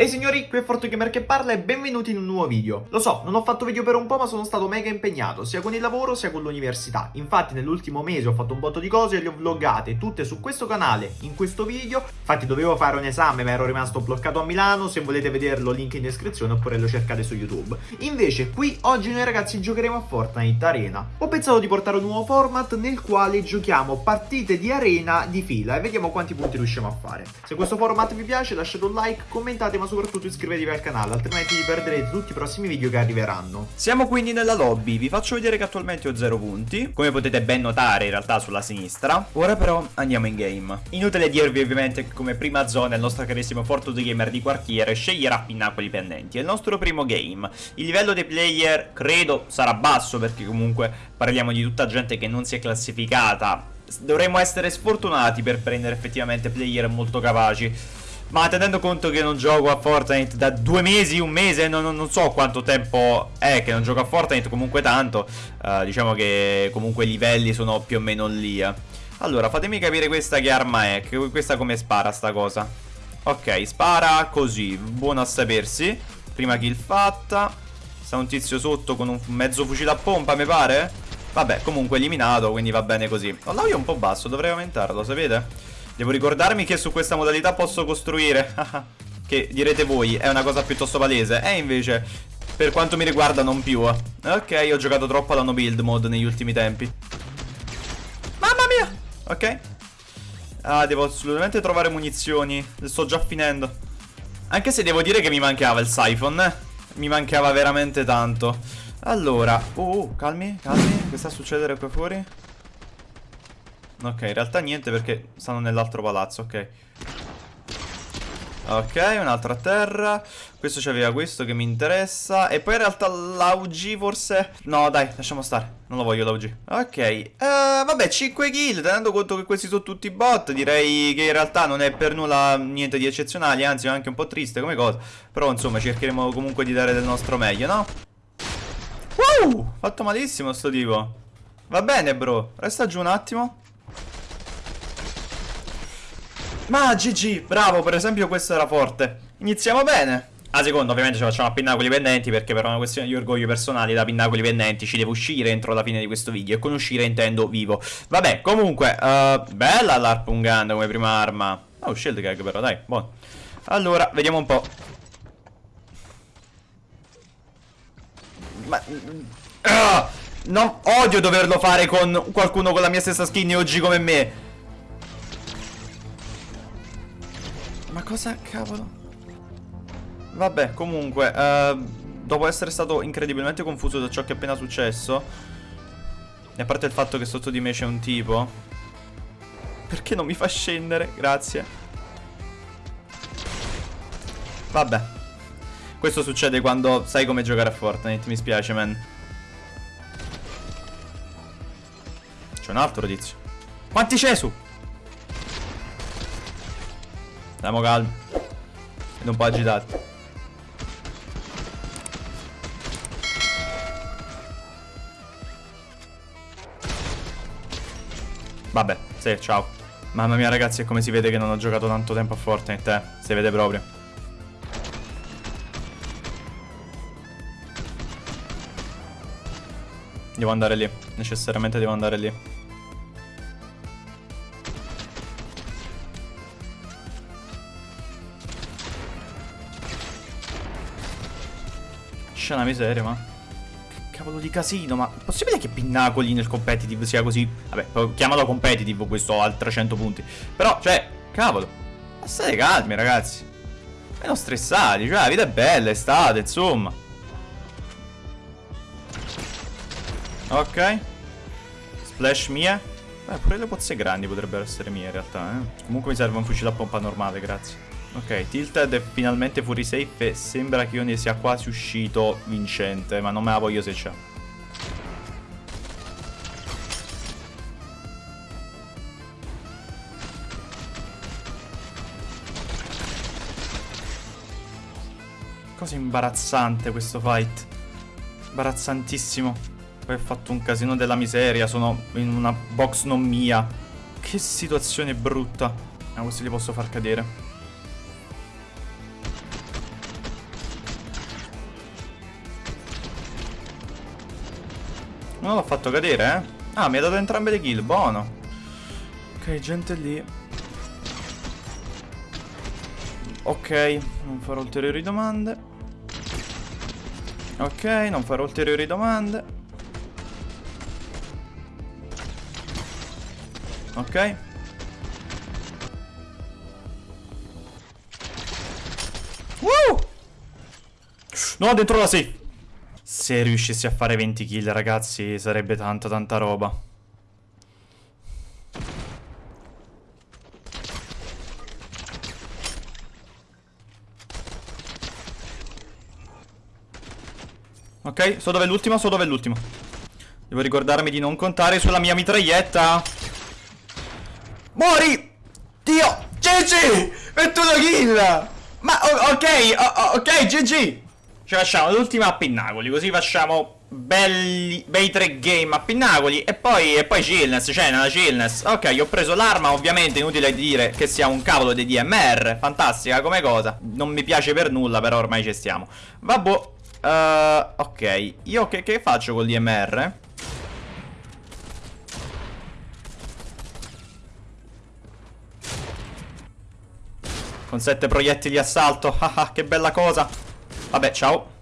Ehi signori, qui è ForteGamer che parla e benvenuti in un nuovo video. Lo so, non ho fatto video per un po' ma sono stato mega impegnato, sia con il lavoro sia con l'università. Infatti nell'ultimo mese ho fatto un botto di cose e le ho vloggate tutte su questo canale, in questo video. Infatti dovevo fare un esame ma ero rimasto bloccato a Milano, se volete vederlo link in descrizione oppure lo cercate su YouTube. Invece qui oggi noi ragazzi giocheremo a Fortnite Arena. Ho pensato di portare un nuovo format nel quale giochiamo partite di arena di fila e vediamo quanti punti riusciamo a fare. Se questo format vi piace lasciate un like, commentate ma soprattutto iscrivetevi al canale, altrimenti vi perderete tutti i prossimi video che arriveranno. Siamo quindi nella lobby, vi faccio vedere che attualmente ho 0 punti, come potete ben notare in realtà sulla sinistra. Ora però andiamo in game. Inutile dirvi ovviamente che come prima zona il nostro carissimo Fortune Gamer di quartiere sceglierà Pinnacoli Pendenti. È il nostro primo game. Il livello dei player credo sarà basso perché comunque parliamo di tutta gente che non si è classificata. Dovremmo essere sfortunati per prendere effettivamente player molto capaci. Ma tenendo conto che non gioco a Fortnite da due mesi, un mese, non, non so quanto tempo è che non gioco a Fortnite, comunque tanto, uh, diciamo che comunque i livelli sono più o meno lì. Eh. Allora, fatemi capire questa che arma è, che questa come spara sta cosa. Ok, spara così, buono a sapersi. Prima kill fatta. Sta un tizio sotto con un mezzo fucile a pompa, mi pare? Vabbè, comunque eliminato, quindi va bene così. Oh, l'audio è un po' basso, dovrei aumentarlo, sapete? Devo ricordarmi che su questa modalità posso costruire. Che direte voi è una cosa piuttosto palese. E invece per quanto mi riguarda non più Ok ho giocato troppo alla no build mode negli ultimi tempi. Mamma mia! Ok. Ah devo assolutamente trovare munizioni. Sto già finendo. Anche se devo dire che mi mancava il siphon eh? Mi mancava veramente tanto. Allora Oh calmi calmi. Che sta a succedere qua fuori Ok, in realtà niente perché stanno nell'altro palazzo, ok. Ok, un'altra terra. Questo c'aveva questo che mi interessa. E poi in realtà l'AUG forse... No, dai, lasciamo stare. Non lo voglio l'AUG. Ok. Uh, vabbè, 5 kill. Tenendo conto che questi sono tutti bot, direi che in realtà non è per nulla niente di eccezionale. Anzi, è anche un po' triste come cosa. Però, insomma, cercheremo comunque di dare del nostro meglio, no? Wow! Fatto malissimo sto tipo. Va bene, bro. Resta giù un attimo. Ma GG, bravo, per esempio questo era forte Iniziamo bene a seconda ovviamente ci facciamo a pinnacoli pendenti perché per una questione di orgoglio personale da pinnacoli pendenti ci devo uscire entro la fine di questo video e con uscire intendo vivo. Vabbè, comunque, uh, bella l'harpoon gun come prima arma. Oh, shield gag però, dai, buono. Allora, vediamo un po'. Ma... Uh, non odio doverlo fare con qualcuno con la mia stessa skin OG come me. Cosa cavolo? Vabbè, comunque, uh, dopo essere stato incredibilmente confuso da ciò che è appena successo, e a parte il fatto che sotto di me c'è un tipo, perché non mi fa scendere? Grazie. Vabbè. Questo succede quando sai come giocare a Fortnite, mi spiace, man. C'è un altro tizio. Quanti c'è su? Stiamo calmi. Ed un po' agitati. Vabbè, sì, ciao. Mamma mia ragazzi, è come si vede che non ho giocato tanto tempo a Fortnite, eh. Si vede proprio. Devo andare lì. Necessariamente devo andare lì. Porca una miseria, ma... Che cavolo di casino, ma... Possibile che Pinnacoli nel competitive sia così... Vabbè, chiamalo competitive questo al 300 punti. Però, cioè, cavolo. State calmi, ragazzi. Meno stressati, cioè, la vita è bella, estate, insomma. Ok. Splash mia. Beh, pure le pozze grandi potrebbero essere mie in realtà, eh. Comunque mi serve un fucile a pompa normale, grazie. Ok, Tilted è finalmente fuori safe e sembra che io ne sia quasi uscito vincente, ma non me la voglio se c'è. Cosa imbarazzante questo fight. Imbarazzantissimo. Poi ho fatto un casino della miseria, sono in una box non mia. Che situazione brutta. Ma questi li posso far cadere. Non l'ho fatto cadere, eh? Ah, mi ha dato entrambe le kill, buono. Ok, gente lì. Ok, non farò ulteriori domande. Ok, non farò ulteriori domande. Ok. Woo! No, dentro la safe. Se riuscissi a fare 20 kill, ragazzi, sarebbe tanta, tanta roba. Ok, so dove è l'ultimo, so dove è l'ultimo. Devo ricordarmi di non contare sulla mia mitraglietta. Muori! Dio! GG! 21 kill! Ma ok, ok, GG! Ci facciamo l'ultima a Pinnacoli, così facciamo belli, bei tre game a Pinnacoli e poi, e poi chillness, cioè nella chillness. Ok, ho preso l'arma, ovviamente inutile dire che sia un cavolo di DMR, fantastica come cosa. Non mi piace per nulla, però ormai ci stiamo. Vabbè, Uh, ok, io che, che faccio con l'IMR? Con sette proiettili assalto, ah, che bella cosa Vabbè, ciao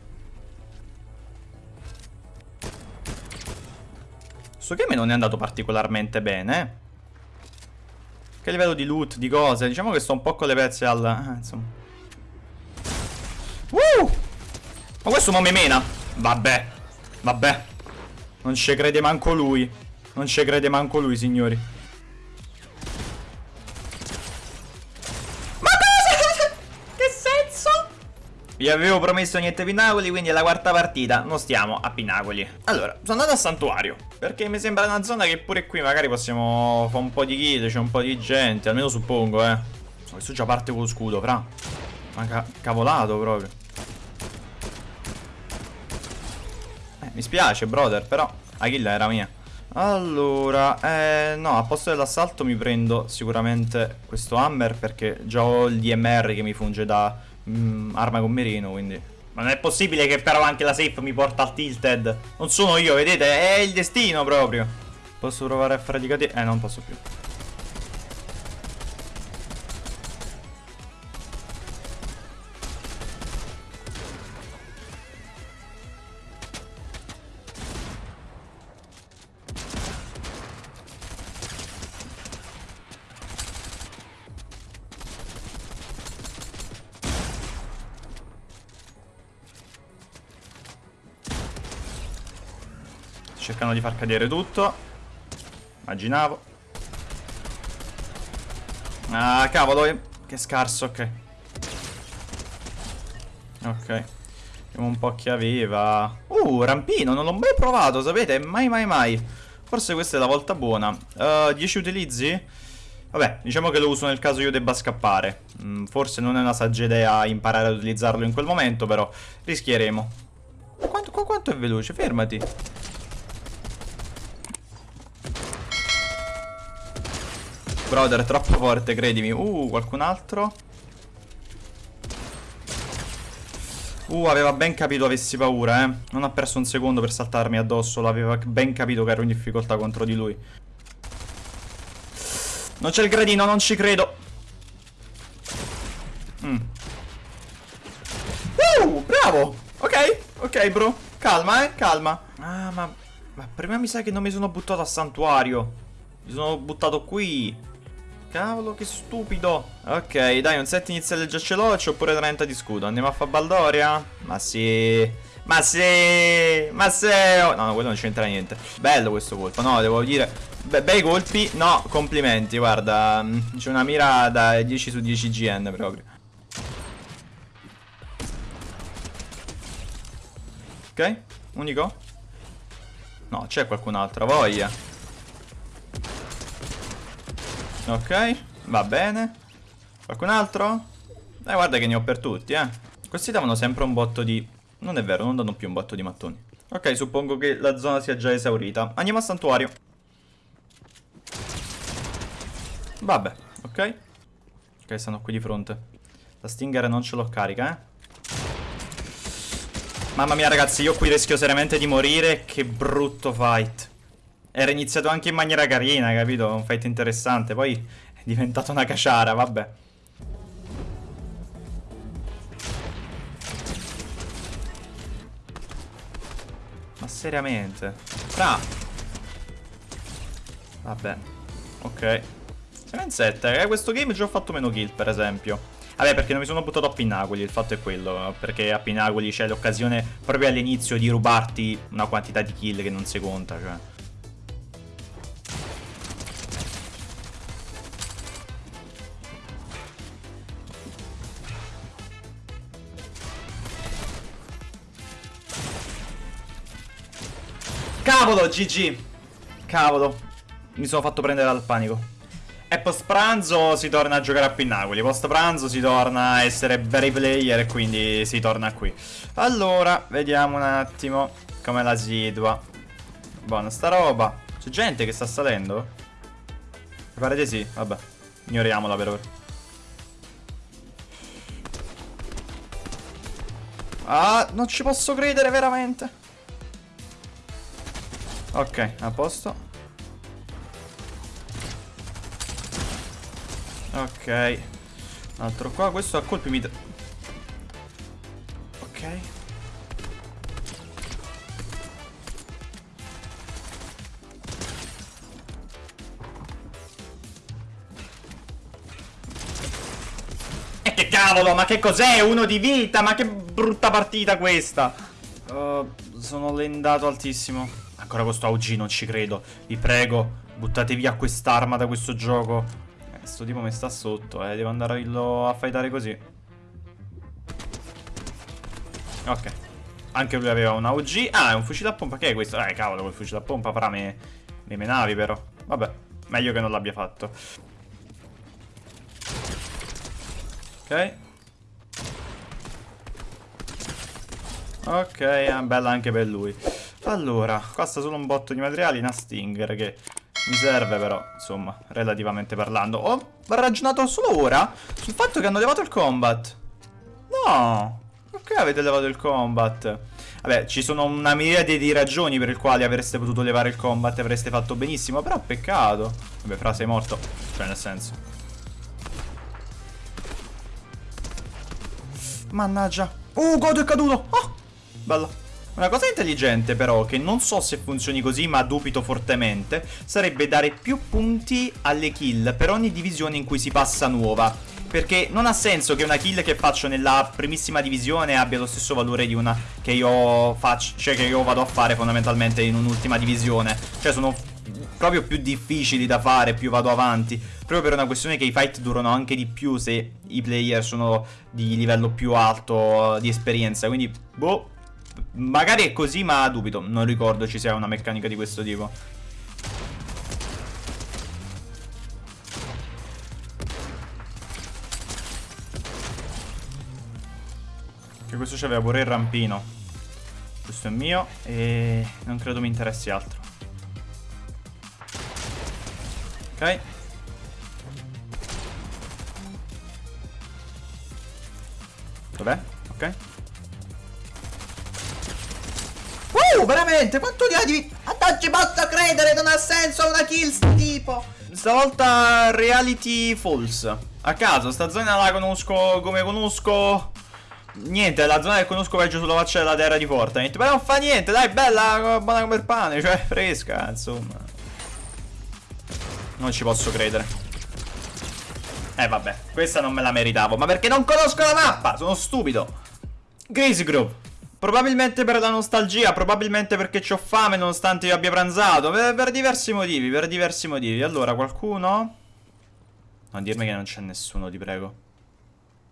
Questo game non è andato particolarmente bene eh. Che livello di loot, di cose Diciamo che sto un po' con le pezze al... Eh, insomma Woo! Ma questo non mi mena? Vabbè. Vabbè. Non ci crede manco lui. Non ci crede manco lui, signori. Vi avevo promesso niente Pinacoli, quindi è la quarta partita. Non stiamo a Pinacoli. Allora, sono andato a Santuario. Perché mi sembra una zona che pure qui magari possiamo fare un po' di kill, c'è un po' di gente. Almeno suppongo, eh. Questo già parte con lo scudo, fra. Ma ca cavolato proprio. Mi spiace, brother, però la kill era mia. Allora, eh, no, a posto dell'assalto mi prendo sicuramente questo hammer perché già ho il DMR che mi funge da mm, arma con mirino, quindi... Ma non è possibile che però anche la safe mi porta al tilted. Non sono io, vedete? È il destino proprio. Posso provare a fare di catena? Eh, non posso più. Cercano di far cadere tutto. Immaginavo. Ah cavolo eh. Che scarso ok. Ok. Vediamo un po' chi aveva. Uh rampino non l'ho mai provato sapete? Mai mai mai. Forse questa è la volta buona. Uh, 10 utilizzi? Vabbè diciamo che lo uso nel caso io debba scappare. Mm, Forse non è una saggia idea imparare ad utilizzarlo in quel momento Però rischieremo. Quanto, quanto è veloce? Fermati Brother, troppo forte, credimi. Uh, qualcun altro? Uh, aveva ben capito avessi paura, eh. Non ha perso un secondo per saltarmi addosso. L'aveva ben capito che ero in difficoltà contro di lui. Non c'è il gradino, non ci credo. Mm. Uh, bravo. Ok, ok, bro. Calma, eh, calma. Ah, ma... Ma prima mi sa che non mi sono buttato a santuario. Mi sono buttato qui. Cavolo, che stupido. Ok, dai, un set iniziale già ce l'ho c'ho pure 30 di scudo. Andiamo a fare Baldoria? Ma sì. Ma sì. Ma sì. Oh, no, no, quello non c'entra niente. Bello questo colpo. No, devo dire. Be bei colpi. No, complimenti, guarda. Mm, c'è una mira da 10 su 10 GN proprio. Ok, unico? No, c'è qualcun altro, voglia. Ok, va bene. Qualcun altro? Eh, guarda che ne ho per tutti, eh. Questi davano sempre un botto di... Non è vero, non danno più un botto di mattoni. Ok, suppongo che la zona sia già esaurita. Andiamo a santuario. Vabbè, ok. Ok, stanno qui di fronte. La stinger non ce l'ho carica, eh. Mamma mia ragazzi, io qui rischio seriamente di morire. Che brutto fight. Era iniziato anche in maniera carina, capito? Un fight interessante. Poi è diventato una caciara, vabbè. Ma seriamente? Fra! Vabbè. Ok. 7 eh, questo game già ho fatto meno kill, per esempio. Vabbè, perché non mi sono buttato a Pinnacoli, il fatto è quello. Perché a Pinnacoli c'è l'occasione proprio all'inizio di rubarti una quantità di kill che non si conta, cioè. Cavolo, GG. Cavolo. Mi sono fatto prendere dal panico. E post pranzo si torna a giocare a Pinnacoli. Post pranzo si torna a essere very player e quindi si torna qui. Allora, vediamo un attimo come la situa. Buona sta roba. C'è gente che sta salendo? Mi pare di sì, vabbè. Ignoriamola per ora. Ah, non ci posso credere veramente. Ok, a posto. Ok. Un altro qua, questo a colpi mi... Ok. E che cavolo, ma che cos'è? Uno di vita, ma che brutta partita questa. Uh, sono lendato altissimo. Ancora questo AUG non ci credo. Vi prego, buttate via quest'arma da questo gioco. Eh, sto tipo mi sta sotto, eh. Devo andare a fightare così. Ok. Anche lui aveva un AUG. Ah, è un fucile a pompa. Che è questo? Eh, cavolo, quel fucile a pompa farà me, me menavi, però. Vabbè, meglio che non l'abbia fatto. Ok. Ok, bella anche per lui. Allora, costa solo un botto di materiali, una Stinger che mi serve però, insomma, relativamente parlando. Ho ragionato solo ora sul fatto che hanno levato il combat. No, perché avete levato il combat? Vabbè, ci sono una miriade di ragioni per le quali avreste potuto levare il combat e avreste fatto benissimo, però peccato. Vabbè, fra sei morto, cioè nel senso. Mannaggia. Uh, Godo è caduto. Oh, bello. Una cosa intelligente però, che non so se funzioni così ma dubito fortemente, sarebbe dare più punti alle kill per ogni divisione in cui si passa nuova. Perché non ha senso che una kill che faccio nella primissima divisione abbia lo stesso valore di una che io faccio, cioè che io vado a fare fondamentalmente in un'ultima divisione. Cioè sono proprio più difficili da fare più vado avanti Proprio per una questione che i fight durano anche di più se i player sono di livello più alto di esperienza Quindi, boh, Magari è così ma dubito. Non ricordo ci sia una meccanica di questo tipo. Che questo c'aveva pure il rampino. Questo è mio E non credo mi interessi altro. Ok. Dov'è? Ok veramente? Quanto ne di... Non ci posso credere, non ha senso una kill sto tipo. Stavolta reality false. A caso, sta zona la conosco come conosco... Niente, la zona che conosco peggio sulla faccia della terra di Fortnite. Però non fa niente, dai, bella, buona come il pane, cioè fresca, insomma. Non ci posso credere. Eh vabbè, questa non me la meritavo, ma perché non conosco la mappa, sono stupido. Grace Grove. Probabilmente per la nostalgia, probabilmente perché ho fame nonostante io abbia pranzato. Per, per, diversi motivi, per diversi motivi. Allora, qualcuno? Non dirmi che non c'è nessuno, ti prego.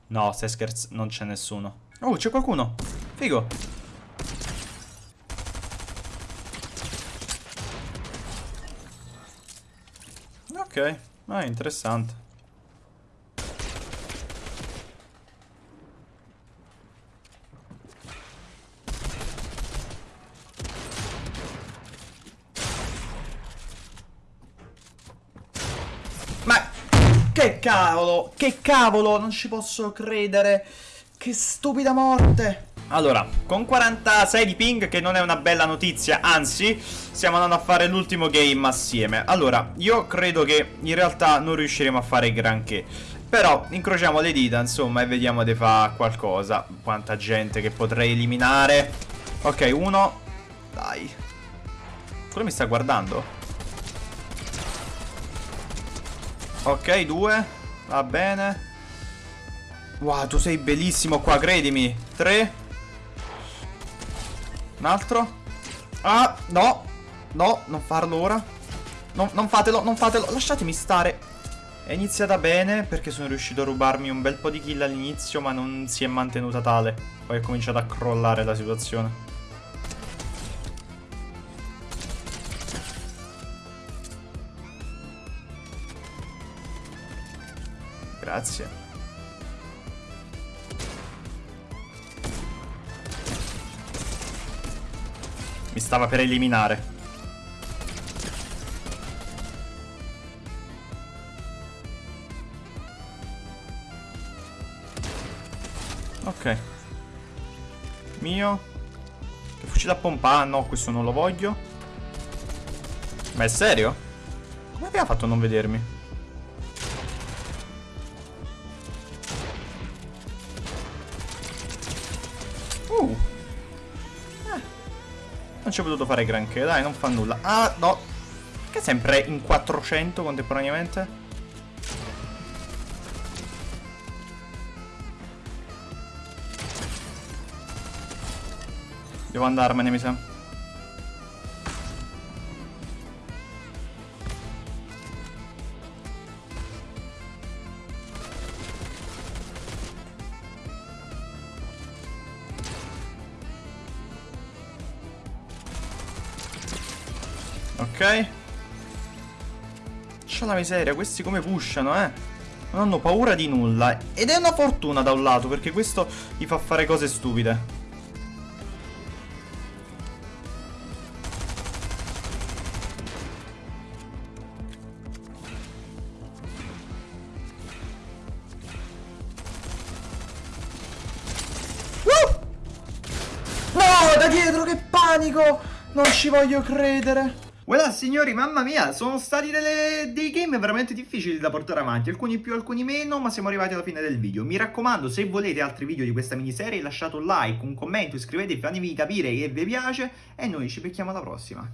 No, stai scherzando, non c'è nessuno. Oh, c'è qualcuno. Figo. Ok, ah, interessante. Che cavolo, che cavolo, non ci posso credere. Che stupida morte. Allora, con 46 di ping, che non è una bella notizia, anzi, stiamo andando a fare l'ultimo game assieme. Allora, io credo che in realtà non riusciremo a fare granché. Però incrociamo le dita, insomma, e vediamo di fare qualcosa. Quanta gente che potrei eliminare. Ok, uno. Dai. Quello mi sta guardando. Ok, due. Va bene. Wow, tu sei bellissimo qua, credimi. Tre. Un altro. Ah, no. No, non farlo ora. No, non fatelo, non fatelo. Lasciatemi stare. È iniziata bene perché sono riuscito a rubarmi un bel po' di kill all'inizio, ma non si è mantenuta tale. Poi è cominciata a crollare la situazione. Grazie. Mi stava per eliminare. Ok. Mio. Che fucile a pompa? Ah, no, questo non lo voglio. Ma è serio? Come aveva fatto a non vedermi? Uh. Non ci ho potuto fare granché, dai, non fa nulla. Ah, no. Che sempre in 400 contemporaneamente? Devo andarmene, mi sa. Ok. C'è la miseria, questi come pushano, eh. Non hanno paura di nulla. Ed è una fortuna da un lato, perché questo gli fa fare cose stupide. No, da dietro, che panico! Non ci voglio credere. Voilà signori, mamma mia, sono stati delle, dei game veramente difficili da portare avanti, alcuni più, alcuni meno, ma siamo arrivati alla fine del video. Mi raccomando, se volete altri video di questa miniserie lasciate un like, un commento, iscrivetevi, fatemi capire che vi piace e noi ci becchiamo alla prossima.